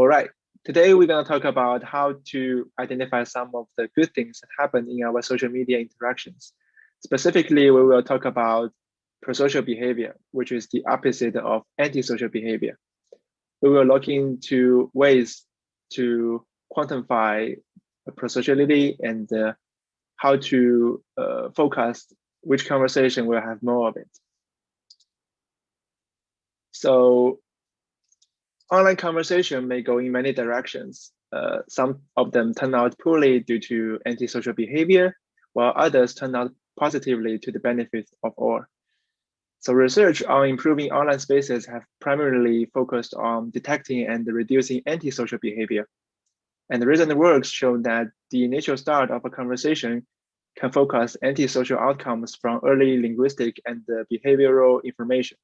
All right, today we're going to talk about how to identify some of the good things that happen in our social media interactions. Specifically, we will talk about prosocial behavior, which is the opposite of antisocial behavior. We will look into ways to quantify prosociality and uh, how to uh, focus which conversation will have more of it. So online conversation may go in many directions. Uh, some of them turn out poorly due to antisocial behavior, while others turn out positively to the benefit of all. So research on improving online spaces have primarily focused on detecting and reducing antisocial behavior. And the recent works show that the initial start of a conversation can focus antisocial outcomes from early linguistic and behavioral information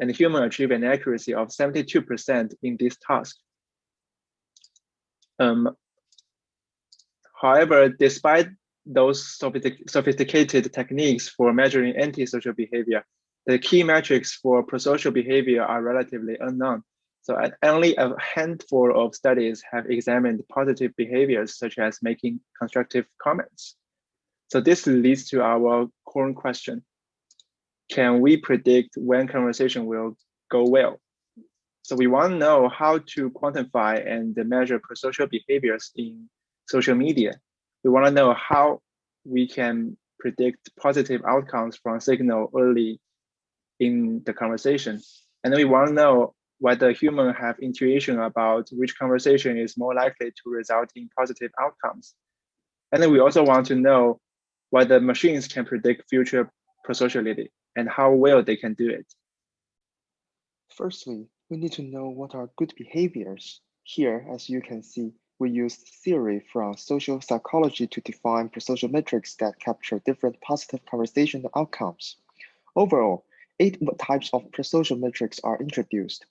and human achieve an accuracy of 72% in this task. Um, however, despite those sophisticated techniques for measuring antisocial behavior, the key metrics for prosocial behavior are relatively unknown. So only a handful of studies have examined positive behaviors such as making constructive comments. So this leads to our core question can we predict when conversation will go well? So we want to know how to quantify and measure prosocial behaviors in social media. We want to know how we can predict positive outcomes from signal early in the conversation. And then we want to know whether humans have intuition about which conversation is more likely to result in positive outcomes. And then we also want to know whether machines can predict future prosociality and how well they can do it. Firstly, we need to know what are good behaviors. Here, as you can see, we use theory from social psychology to define prosocial metrics that capture different positive conversational outcomes. Overall, eight types of prosocial metrics are introduced,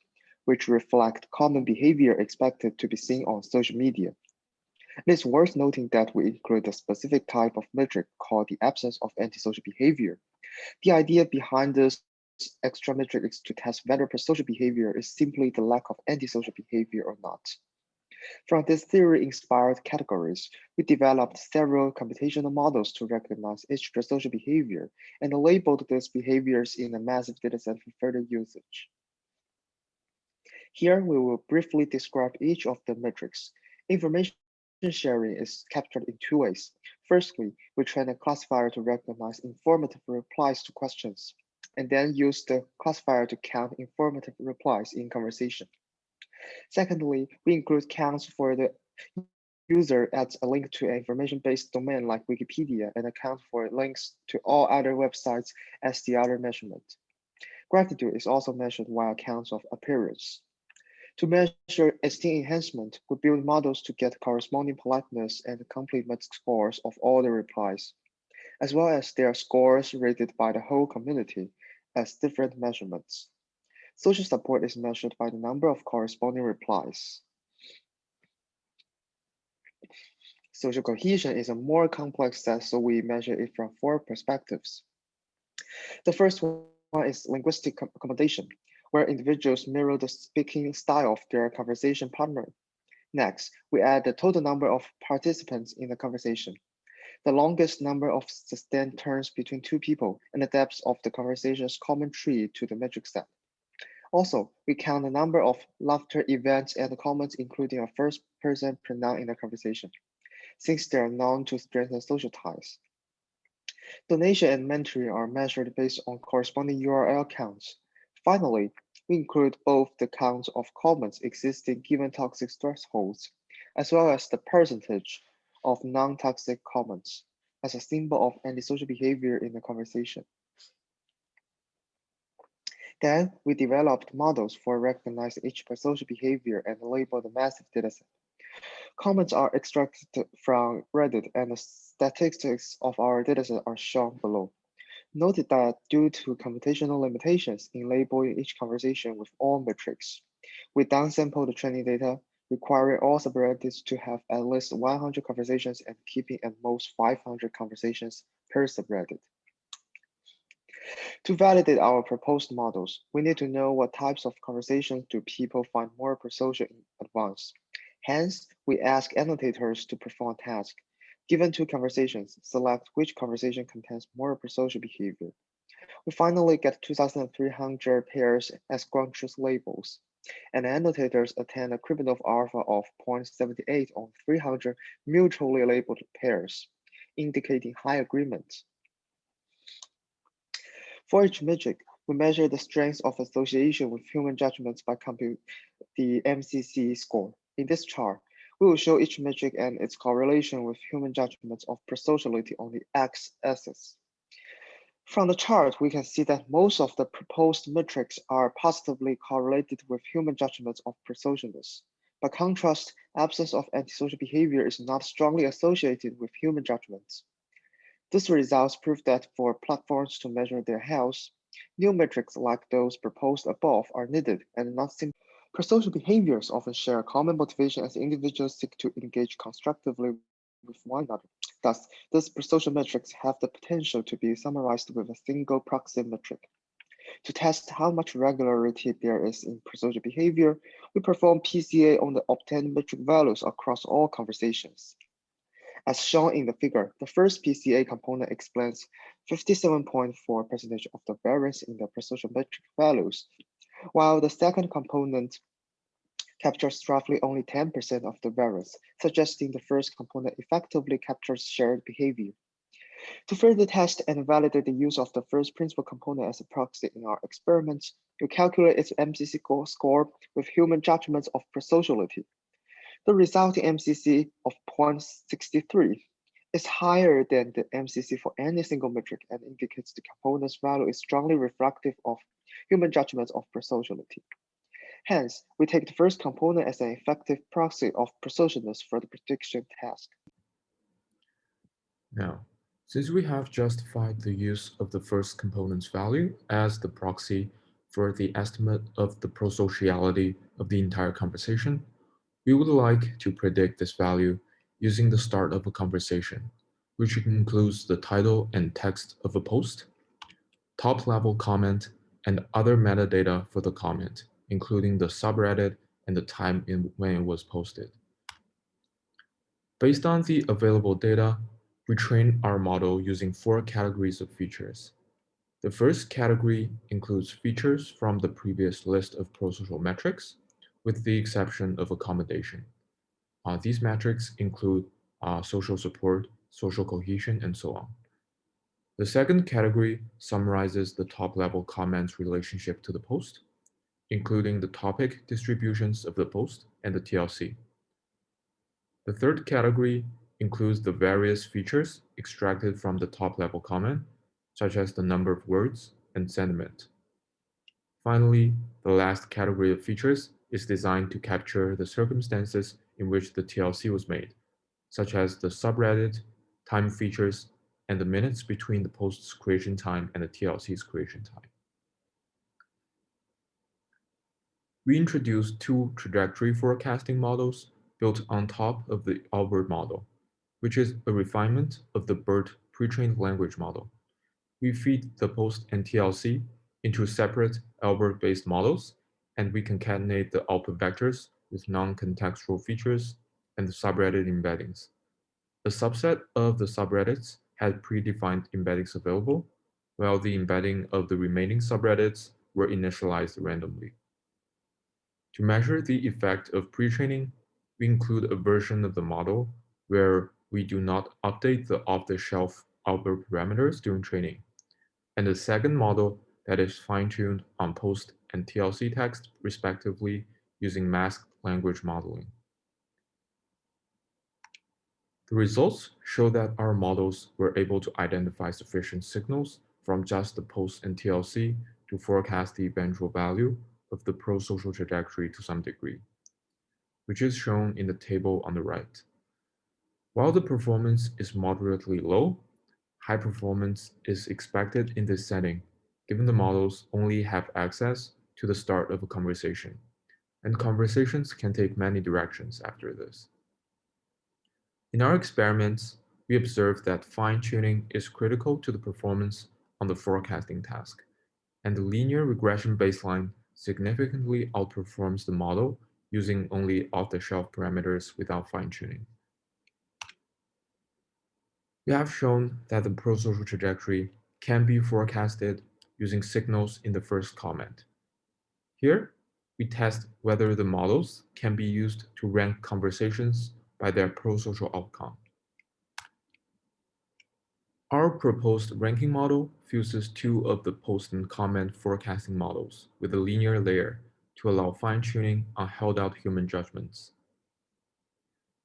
which reflect common behavior expected to be seen on social media. It is worth noting that we include a specific type of metric called the absence of antisocial behavior, the idea behind this extra metric is to test whether prosocial behavior is simply the lack of antisocial behavior or not. From this theory-inspired categories, we developed several computational models to recognize each prosocial behavior and labeled these behaviors in a massive dataset for further usage. Here, we will briefly describe each of the metrics. Information sharing is captured in two ways. Firstly, we train a classifier to recognize informative replies to questions, and then use the classifier to count informative replies in conversation. Secondly, we include counts for the user adds a link to an information-based domain like Wikipedia and account for links to all other websites as the other measurement. Gratitude is also measured while counts of appearance. To measure esteem enhancement, we build models to get corresponding politeness and compliment scores of all the replies, as well as their scores rated by the whole community as different measurements. Social support is measured by the number of corresponding replies. Social cohesion is a more complex set, so we measure it from four perspectives. The first one is linguistic accommodation where individuals mirror the speaking style of their conversation partner. Next, we add the total number of participants in the conversation, the longest number of sustained turns between two people, and the depth of the conversation's common tree to the metric set. Also, we count the number of laughter events and comments, including a first person pronoun in the conversation, since they are known to strengthen social ties. Donation and mentoring are measured based on corresponding URL counts. Finally, we include both the count of comments existing given toxic thresholds, as well as the percentage of non-toxic comments as a symbol of antisocial behavior in the conversation. Then we developed models for recognizing each social behavior and label the massive dataset. Comments are extracted from Reddit and the statistics of our dataset are shown below. Noted that due to computational limitations in labeling each conversation with all metrics, we downsampled the training data, requiring all subreddits to have at least 100 conversations and keeping at most 500 conversations per subreddit. To validate our proposed models, we need to know what types of conversations do people find more prosocial in advance. Hence, we ask annotators to perform a task. Given two conversations, select which conversation contains more prosocial behavior. We finally get 2,300 pairs as ground truth labels, and annotators attain a Krippendorff alpha of 0.78 on 300 mutually labeled pairs, indicating high agreement. For each metric, we measure the strength of association with human judgments by computing the MCC score. In this chart, we will show each metric and its correlation with human judgments of prosociality on the x-axis. From the chart, we can see that most of the proposed metrics are positively correlated with human judgments of prosocialness. By contrast, absence of antisocial behavior is not strongly associated with human judgments. These results prove that for platforms to measure their health, new metrics like those proposed above are needed and not simple. Prosocial behaviors often share a common motivation as individuals seek to engage constructively with one another. Thus, these prosocial metrics have the potential to be summarized with a single proxy metric. To test how much regularity there is in prosocial behavior, we perform PCA on the obtained metric values across all conversations. As shown in the figure, the first PCA component explains 57.4% of the variance in the prosocial metric values, while the second component captures roughly only 10% of the variance, suggesting the first component effectively captures shared behavior. To further test and validate the use of the first principal component as a proxy in our experiments, we calculate its MCC score with human judgments of prosociality. The resulting MCC of 0.63 is higher than the MCC for any single metric and indicates the component's value is strongly reflective of human judgments of prosociality. Hence, we take the first component as an effective proxy of prosocialness for the prediction task. Now, since we have justified the use of the first component's value as the proxy for the estimate of the prosociality of the entire conversation, we would like to predict this value using the start of a conversation, which includes the title and text of a post, top-level comment, and other metadata for the comment, including the subreddit and the time in when it was posted. Based on the available data, we train our model using four categories of features. The first category includes features from the previous list of prosocial metrics, with the exception of accommodation. Uh, these metrics include uh, social support, social cohesion, and so on. The second category summarizes the top-level comments relationship to the post including the topic distributions of the post and the TLC. The third category includes the various features extracted from the top-level comment, such as the number of words and sentiment. Finally, the last category of features is designed to capture the circumstances in which the TLC was made, such as the subreddit, time features, and the minutes between the post's creation time and the TLC's creation time. We introduced two trajectory forecasting models built on top of the Albert model, which is a refinement of the BERT pre-trained language model. We feed the post and TLC into separate Albert-based models, and we concatenate the output vectors with non-contextual features and subreddit embeddings. A subset of the subreddits had predefined embeddings available, while the embedding of the remaining subreddits were initialized randomly. To measure the effect of pre-training, we include a version of the model where we do not update the off-the-shelf Albert parameters during training, and a second model that is fine-tuned on post and TLC text respectively using masked language modeling. The results show that our models were able to identify sufficient signals from just the post and TLC to forecast the eventual value of the pro-social trajectory to some degree, which is shown in the table on the right. While the performance is moderately low, high performance is expected in this setting, given the models only have access to the start of a conversation, and conversations can take many directions after this. In our experiments, we observed that fine-tuning is critical to the performance on the forecasting task, and the linear regression baseline significantly outperforms the model using only off-the-shelf parameters without fine-tuning. We have shown that the prosocial trajectory can be forecasted using signals in the first comment. Here, we test whether the models can be used to rank conversations by their prosocial outcome. Our proposed ranking model fuses two of the post and comment forecasting models with a linear layer to allow fine-tuning on held-out human judgments.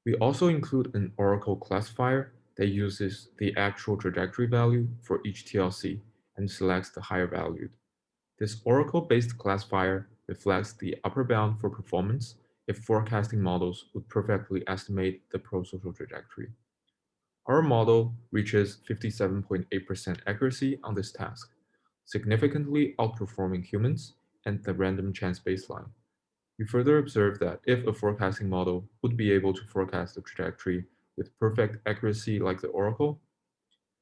We also include an Oracle classifier that uses the actual trajectory value for each TLC and selects the higher valued. This Oracle-based classifier reflects the upper bound for performance if forecasting models would perfectly estimate the prosocial trajectory. Our model reaches 57.8% accuracy on this task, significantly outperforming humans and the random chance baseline. We further observe that if a forecasting model would be able to forecast the trajectory with perfect accuracy like the Oracle,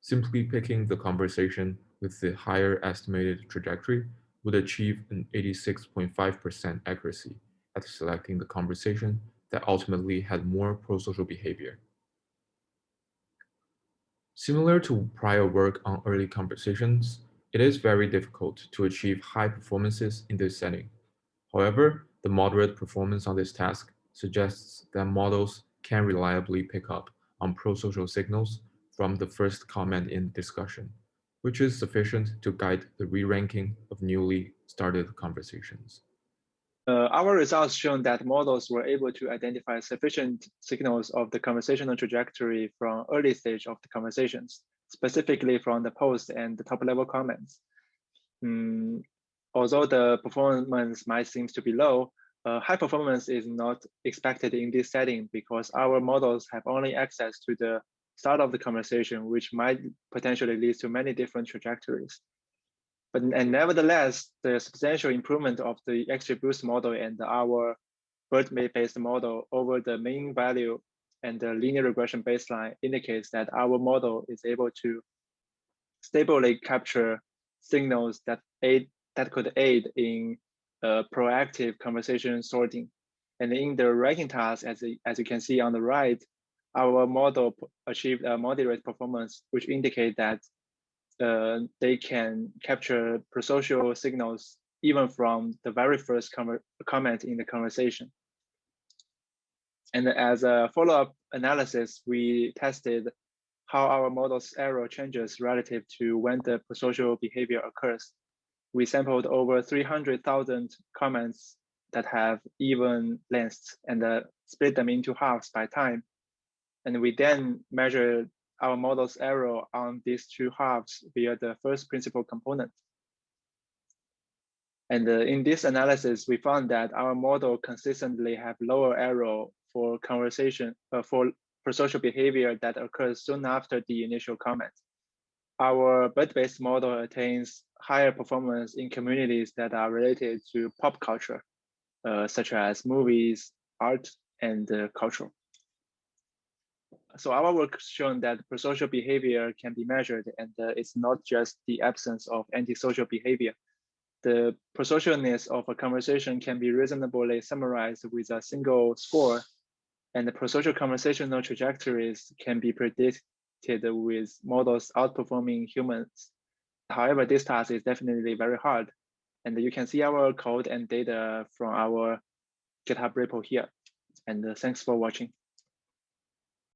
simply picking the conversation with the higher estimated trajectory would achieve an 86.5% accuracy at selecting the conversation that ultimately had more prosocial behavior. Similar to prior work on early conversations, it is very difficult to achieve high performances in this setting. However, the moderate performance on this task suggests that models can reliably pick up on prosocial signals from the first comment in discussion, which is sufficient to guide the re-ranking of newly started conversations. Uh, our results shown that models were able to identify sufficient signals of the conversational trajectory from early stage of the conversations, specifically from the post and the top level comments. Mm, although the performance might seem to be low, uh, high performance is not expected in this setting because our models have only access to the start of the conversation, which might potentially lead to many different trajectories. But and nevertheless, the substantial improvement of the XGBoost model and our BERT-based model over the mean value and the linear regression baseline indicates that our model is able to stably capture signals that aid that could aid in uh, proactive conversation sorting. And in the ranking task, as, as you can see on the right, our model achieved a moderate performance, which indicate that uh, they can capture prosocial signals even from the very first comment in the conversation. And as a follow-up analysis, we tested how our model's error changes relative to when the prosocial behavior occurs. We sampled over 300,000 comments that have even lengths and uh, split them into halves by time. And we then measure our model's error on these two halves via the first principal component. And uh, in this analysis, we found that our model consistently have lower error for conversation uh, for social behavior that occurs soon after the initial comment. Our BERT-based model attains higher performance in communities that are related to pop culture, uh, such as movies, art, and uh, culture so our work shown that prosocial behavior can be measured and uh, it's not just the absence of antisocial behavior. The prosocialness of a conversation can be reasonably summarized with a single score and the prosocial conversational trajectories can be predicted with models outperforming humans. However, this task is definitely very hard. And you can see our code and data from our GitHub repo here. And uh, thanks for watching.